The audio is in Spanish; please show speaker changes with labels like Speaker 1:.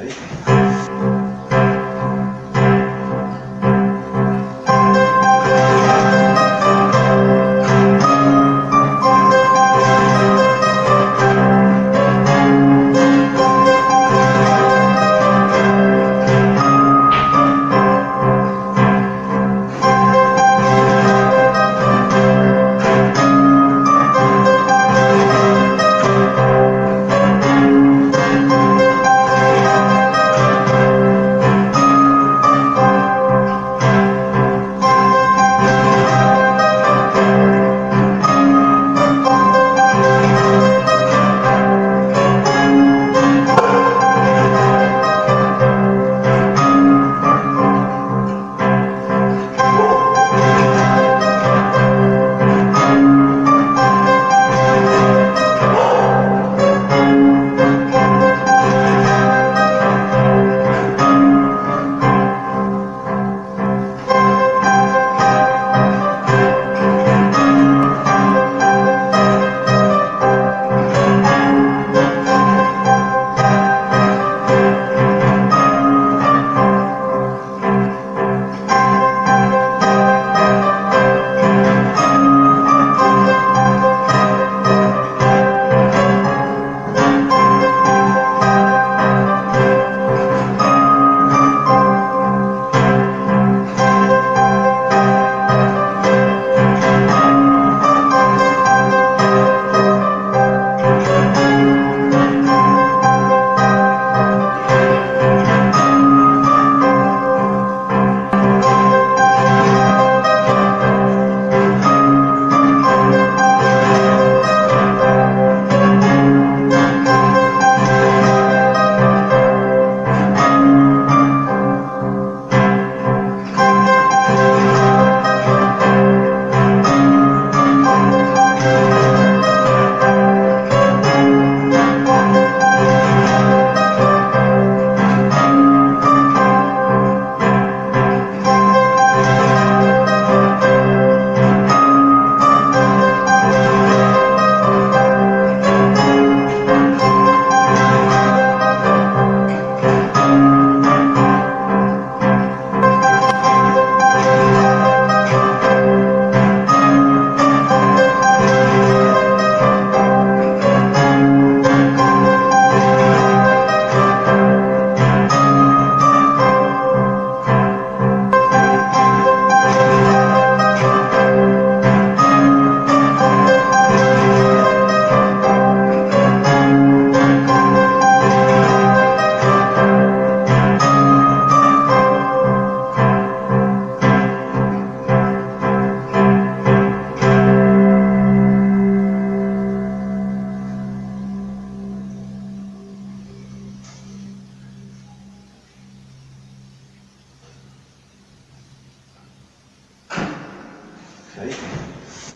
Speaker 1: Ahí.